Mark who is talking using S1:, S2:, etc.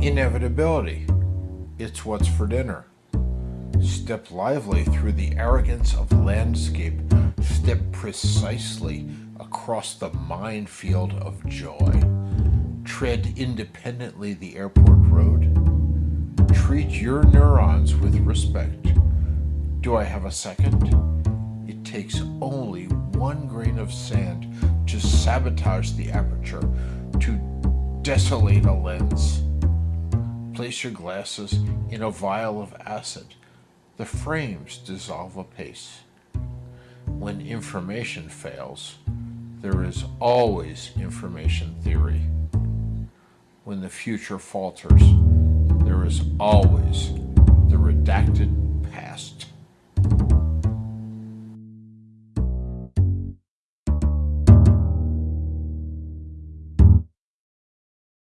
S1: Inevitability. It's what's for dinner. Step lively through the arrogance of landscape. Step precisely across the minefield of joy. Tread independently the airport road. Treat your neurons with respect. Do I have a second? It takes only one grain of sand to sabotage the aperture, to desolate a lens. Place your glasses in a vial of acid. The frames dissolve apace. When information fails, there is always information theory. When the future falters, there is always